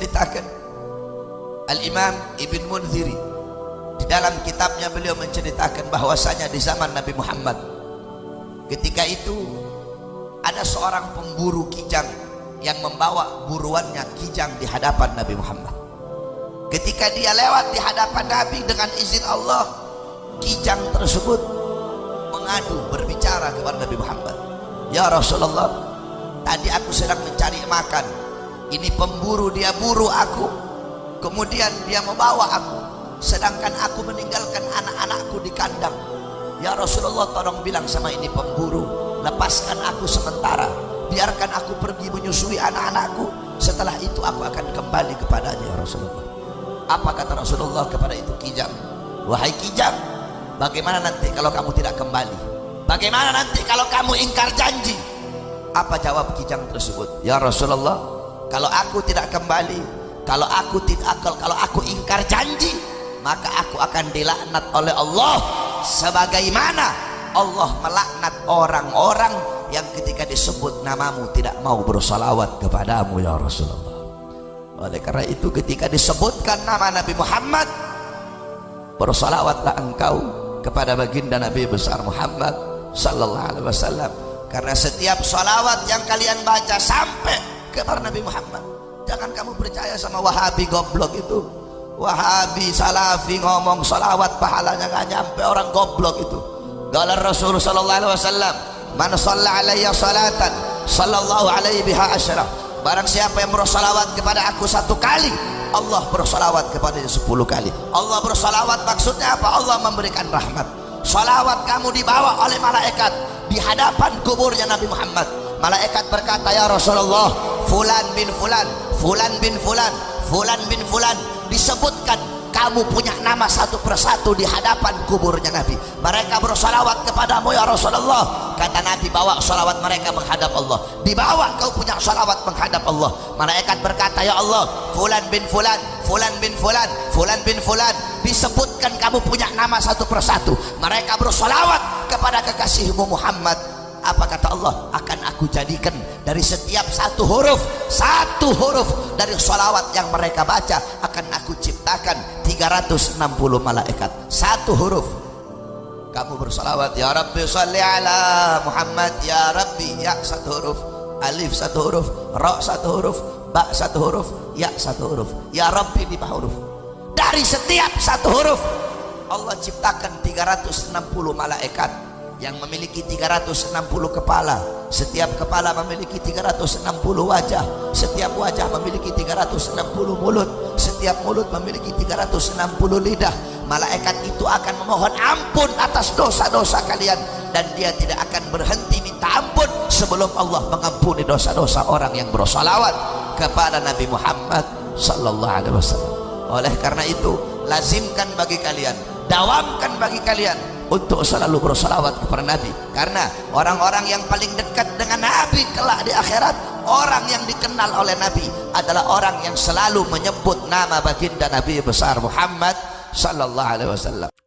menceritakan Al-Imam Ibn Munziri di dalam kitabnya beliau menceritakan bahwasanya di zaman Nabi Muhammad ketika itu ada seorang pemburu kijang yang membawa buruannya kijang di hadapan Nabi Muhammad. Ketika dia lewat di hadapan Nabi dengan izin Allah kijang tersebut mengadu berbicara kepada Nabi Muhammad. Ya Rasulullah tadi aku sedang mencari makan ini pemburu dia buru aku. Kemudian dia membawa aku. Sedangkan aku meninggalkan anak-anakku di kandang. Ya Rasulullah tolong bilang sama ini pemburu. Lepaskan aku sementara. Biarkan aku pergi menyusui anak-anakku. Setelah itu aku akan kembali kepadanya ya Rasulullah. Apa kata Rasulullah kepada itu kijang? Wahai kijang bagaimana nanti kalau kamu tidak kembali? Bagaimana nanti kalau kamu ingkar janji? Apa jawab kijang tersebut? Ya Rasulullah kalau aku tidak kembali kalau aku tidak kalau aku ingkar janji maka aku akan dilaknat oleh Allah. Sebagaimana Allah melaknat orang-orang yang ketika disebut namamu tidak mau bersalawat kepadamu ya Rasulullah. Oleh karena itu ketika disebutkan nama Nabi Muhammad bersalawatlah engkau kepada baginda Nabi besar Muhammad sallallahu alaihi wasallam. Karena setiap salawat yang kalian baca sampai kepada Nabi Muhammad. Jangan kamu percaya sama wahabi goblok itu. Wahabi salafi ngomong salawat pahalanya nggak nyampe orang goblok itu. Gala Rasul sallallahu alaihi wasallam man shalla alayya salatan sallallahu alaihi biha asyara. Barang siapa yang bersalawat kepada aku satu kali Allah bersalawat kepadanya sepuluh kali. Allah bersalawat maksudnya apa? Allah memberikan rahmat. Salawat kamu dibawa oleh malaikat di hadapan kuburnya Nabi Muhammad. Malaikat berkata ya Rasulullah fulan bin fulan fulan bin fulan fulan bin fulan. Disebutkan kamu punya nama satu persatu di hadapan kuburnya Nabi. Mereka bersalawat kepadamu ya Rasulullah. Kata Nabi bawa salawat mereka menghadap Allah. Dibawa kau punya salawat menghadap Allah. Malaikat berkata ya Allah fulan bin fulan fulan bin fulan fulan bin fulan. Disebutkan kamu punya nama satu persatu. Mereka bersalawat kepada kekasihmu Muhammad. Apa kata Allah? Akan aku jadikan dari setiap satu huruf satu huruf dari sholawat yang mereka baca akan aku ciptakan 360 malaikat. Satu huruf. Kamu bersolawat ya Rabbi salli ala Muhammad. Ya Rabbi ya. Satu huruf. Alif satu huruf. Ra satu huruf. Ba satu huruf. Ya satu huruf. Ya Rabbi lima huruf. Dari setiap satu huruf Allah ciptakan 360 malaikat yang memiliki 360 kepala. Setiap kepala memiliki 360 wajah. Setiap wajah memiliki 360 mulut. Setiap mulut memiliki 360 lidah. Malaikat itu akan memohon ampun atas dosa-dosa kalian. Dan dia tidak akan berhenti minta ampun sebelum Allah mengampuni dosa-dosa orang yang bersolawat kepada Nabi Muhammad sallallahu alaihi wasallam. Oleh karena itu lazimkan bagi kalian dawamkan bagi kalian untuk selalu bersalawat kepada Nabi. Karena orang-orang yang paling dekat dengan Nabi kelak di akhirat orang yang dikenal oleh Nabi adalah orang yang selalu menyebut nama baginda Nabi besar Muhammad sallallahu alaihi wasallam